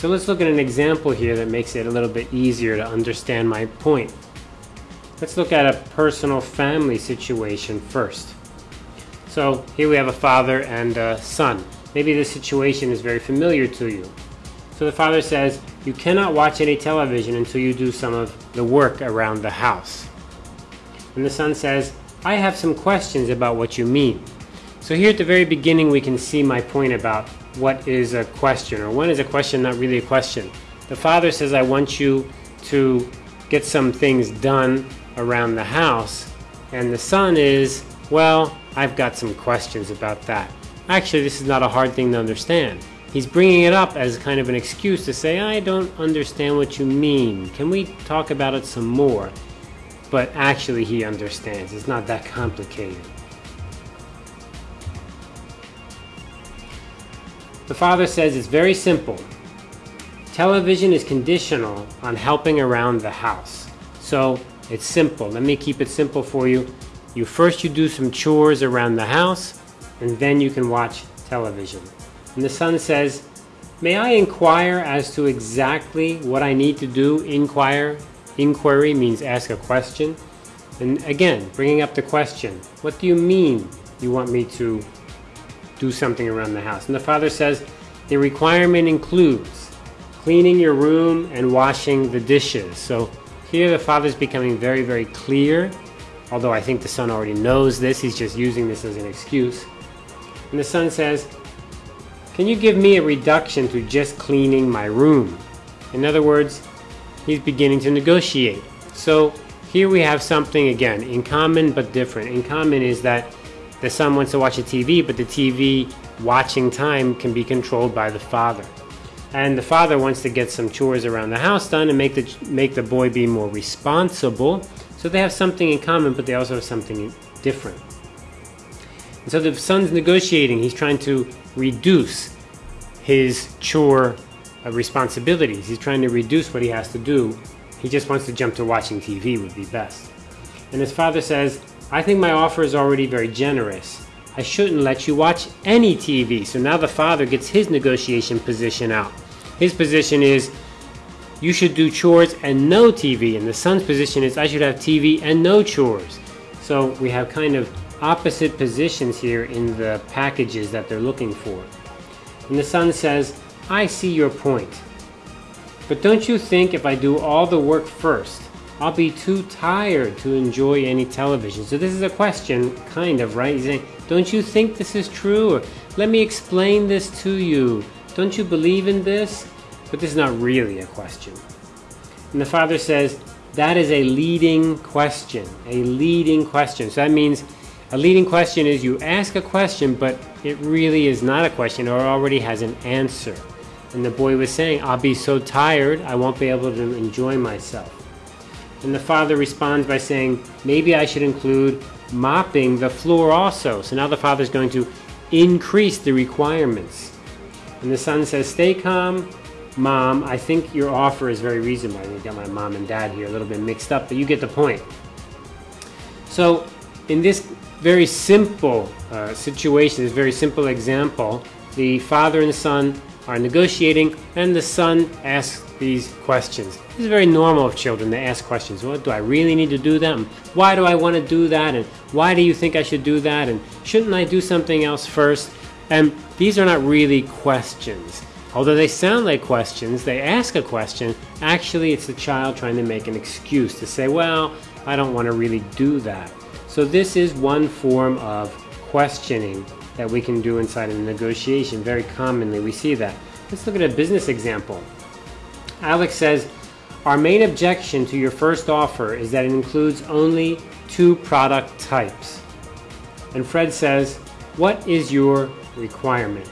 So let's look at an example here that makes it a little bit easier to understand my point. Let's look at a personal family situation first. So here we have a father and a son. Maybe this situation is very familiar to you. So the father says, you cannot watch any television until you do some of the work around the house. And the son says, I have some questions about what you mean. So here at the very beginning we can see my point about what is a question or when is a question not really a question. The father says, I want you to get some things done around the house. And the son is, well, I've got some questions about that. Actually, this is not a hard thing to understand. He's bringing it up as kind of an excuse to say, I don't understand what you mean. Can we talk about it some more? But actually, he understands. It's not that complicated. The father says it's very simple. Television is conditional on helping around the house. So it's simple. Let me keep it simple for you. You first you do some chores around the house and then you can watch television. And the son says, May I inquire as to exactly what I need to do? Inquire. Inquiry means ask a question. And again, bringing up the question, what do you mean you want me to do something around the house? And the father says, the requirement includes cleaning your room and washing the dishes. So here the father's becoming very, very clear, although I think the son already knows this, he's just using this as an excuse. And the son says, can you give me a reduction to just cleaning my room? In other words, he's beginning to negotiate. So here we have something again, in common but different. In common is that the son wants to watch a TV, but the TV watching time can be controlled by the father. And the father wants to get some chores around the house done and make the, make the boy be more responsible. So they have something in common, but they also have something different. And so the son's negotiating. He's trying to reduce his chore uh, responsibilities. He's trying to reduce what he has to do. He just wants to jump to watching TV would be best. And his father says, I think my offer is already very generous. I shouldn't let you watch any TV. So now the father gets his negotiation position out. His position is, you should do chores and no TV. And the son's position is, I should have TV and no chores. So we have kind of opposite positions here in the packages that they're looking for. And the son says, I see your point. But don't you think if I do all the work first, I'll be too tired to enjoy any television? So this is a question, kind of, right? He's saying, don't you think this is true? Or, Let me explain this to you. Don't you believe in this? But this is not really a question. And the father says, that is a leading question, a leading question. So that means a leading question is you ask a question, but it really is not a question or already has an answer. And the boy was saying, I'll be so tired, I won't be able to enjoy myself. And the father responds by saying, maybe I should include mopping the floor also. So now the father is going to increase the requirements. And the son says, stay calm, mom. I think your offer is very reasonable. I got my mom and dad here a little bit mixed up, but you get the point. So in this very simple uh, situation, this very simple example, the father and son are negotiating and the son asks these questions. This is very normal of children to ask questions. What do I really need to do that? Why do I want to do that? And why do you think I should do that? And shouldn't I do something else first? And these are not really questions. Although they sound like questions, they ask a question, actually it's the child trying to make an excuse to say, well, I don't want to really do that. So this is one form of questioning that we can do inside a negotiation. Very commonly we see that. Let's look at a business example. Alex says, our main objection to your first offer is that it includes only two product types. And Fred says, what is your requirement?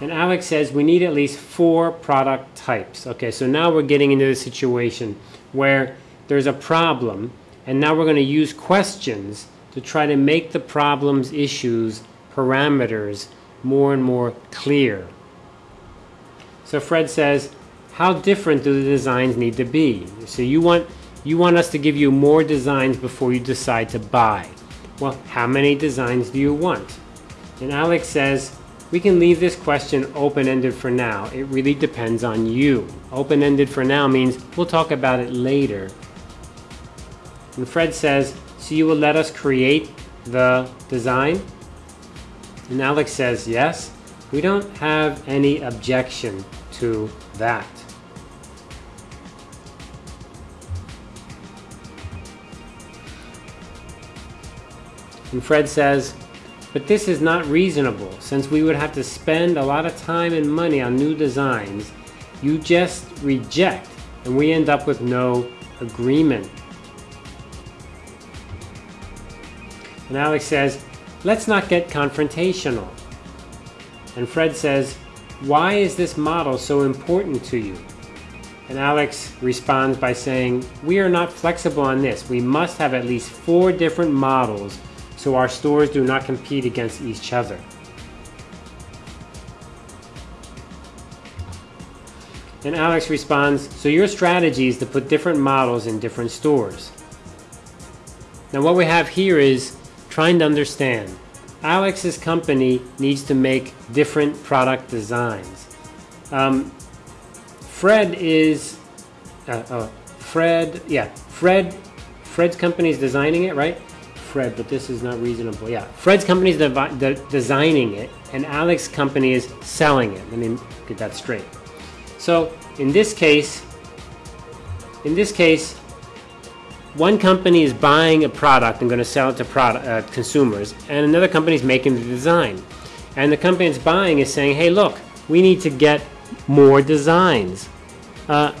And Alex says, we need at least four product types. Okay, so now we're getting into the situation where there's a problem and now we're going to use questions to try to make the problem's issues, parameters, more and more clear. So Fred says, how different do the designs need to be? So you want, you want us to give you more designs before you decide to buy. Well, how many designs do you want? And Alex says, we can leave this question open-ended for now. It really depends on you. Open-ended for now means we'll talk about it later. And Fred says, so you will let us create the design? And Alex says, yes. We don't have any objection to that. And Fred says, but this is not reasonable since we would have to spend a lot of time and money on new designs. You just reject and we end up with no agreement. And Alex says, let's not get confrontational. And Fred says, why is this model so important to you? And Alex responds by saying, we are not flexible on this. We must have at least four different models so our stores do not compete against each other. And Alex responds, so your strategy is to put different models in different stores. Now what we have here is trying to understand. Alex's company needs to make different product designs. Um, Fred is, uh, uh, Fred, yeah, Fred, Fred's company is designing it, right? Fred, but this is not reasonable. Yeah, Fred's company is de designing it, and Alex's company is selling it. Let me get that straight. So in this case, in this case, one company is buying a product and going to sell it to product, uh, consumers, and another company is making the design. And the company that's buying is saying, hey, look, we need to get more designs. Uh,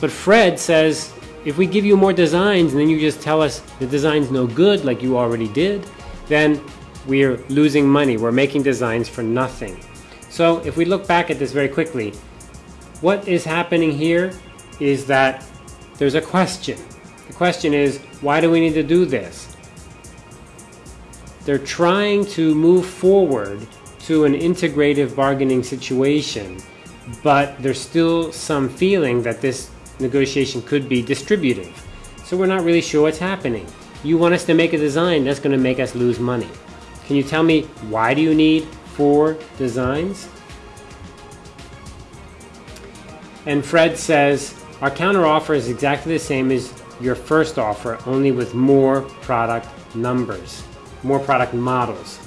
but Fred says, if we give you more designs and then you just tell us the design's no good like you already did, then we're losing money. We're making designs for nothing. So if we look back at this very quickly, what is happening here is that there's a question. The question is, why do we need to do this? They're trying to move forward to an integrative bargaining situation, but there's still some feeling that this negotiation could be distributive. So we're not really sure what's happening. You want us to make a design that's going to make us lose money. Can you tell me why do you need four designs? And Fred says, our counteroffer is exactly the same as your first offer, only with more product numbers, more product models.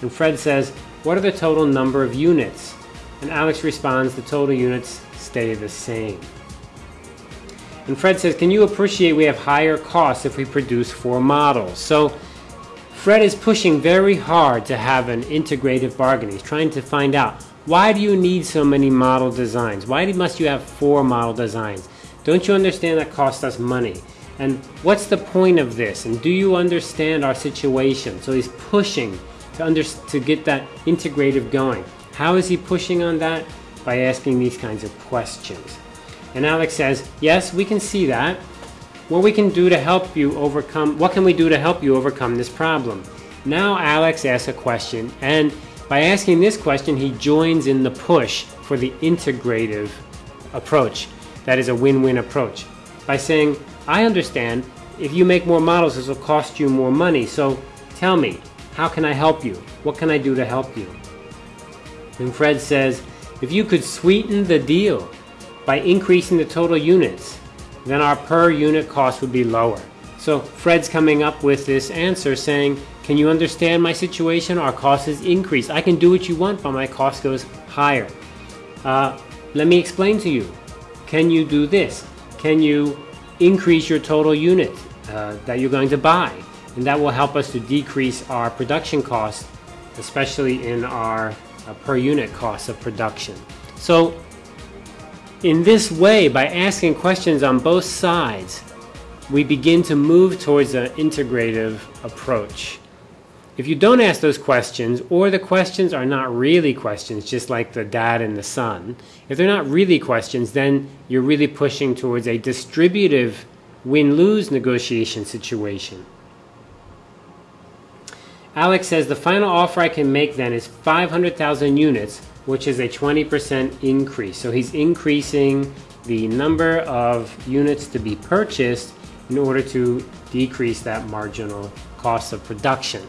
And Fred says, what are the total number of units? And Alex responds, the total units stay the same. And Fred says, can you appreciate we have higher costs if we produce four models? So Fred is pushing very hard to have an integrative bargain. He's trying to find out, why do you need so many model designs? Why must you have four model designs? Don't you understand that costs us money? And what's the point of this? And do you understand our situation? So he's pushing to, under, to get that integrative going. How is he pushing on that? By asking these kinds of questions. And Alex says, yes, we can see that. What we can do to help you overcome, what can we do to help you overcome this problem? Now Alex asks a question, and by asking this question, he joins in the push for the integrative approach. That is a win-win approach. By saying, I understand, if you make more models, this will cost you more money, so tell me, how can I help you? What can I do to help you? And Fred says, if you could sweeten the deal, by increasing the total units, then our per unit cost would be lower. So Fred's coming up with this answer saying, can you understand my situation? Our cost is increased. I can do what you want, but my cost goes higher. Uh, let me explain to you. Can you do this? Can you increase your total unit uh, that you're going to buy? And that will help us to decrease our production costs, especially in our uh, per unit cost of production. So in this way, by asking questions on both sides, we begin to move towards an integrative approach. If you don't ask those questions, or the questions are not really questions, just like the dad and the son, if they're not really questions, then you're really pushing towards a distributive win-lose negotiation situation. Alex says the final offer I can make then is 500,000 units which is a 20% increase. So he's increasing the number of units to be purchased in order to decrease that marginal cost of production.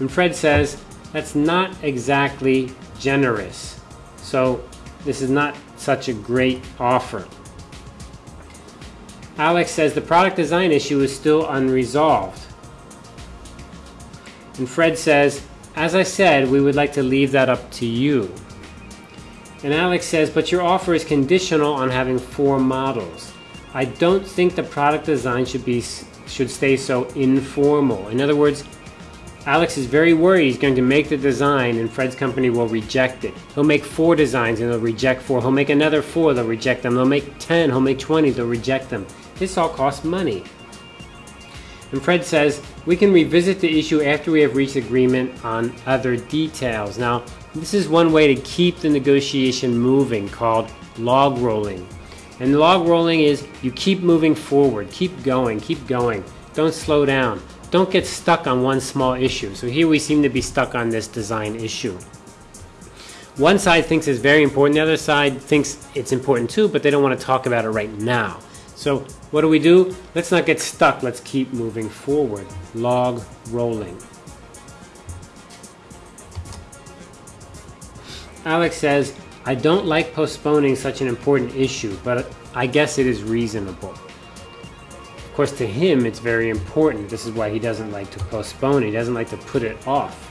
And Fred says, that's not exactly generous. So this is not such a great offer. Alex says the product design issue is still unresolved. And Fred says, as I said, we would like to leave that up to you. And Alex says, but your offer is conditional on having four models. I don't think the product design should be should stay so informal. In other words, Alex is very worried he's going to make the design and Fred's company will reject it. He'll make four designs and they'll reject four. He'll make another four, they'll reject them. They'll make 10, he'll make 20, they'll reject them. This all costs money. And Fred says, we can revisit the issue after we have reached agreement on other details. Now, this is one way to keep the negotiation moving called log rolling. And log rolling is you keep moving forward, keep going, keep going. Don't slow down. Don't get stuck on one small issue. So here we seem to be stuck on this design issue. One side thinks it's very important, the other side thinks it's important too, but they don't want to talk about it right now. So what do we do? Let's not get stuck. Let's keep moving forward. Log rolling. Alex says, I don't like postponing such an important issue, but I guess it is reasonable. Of course, to him, it's very important. This is why he doesn't like to postpone. He doesn't like to put it off.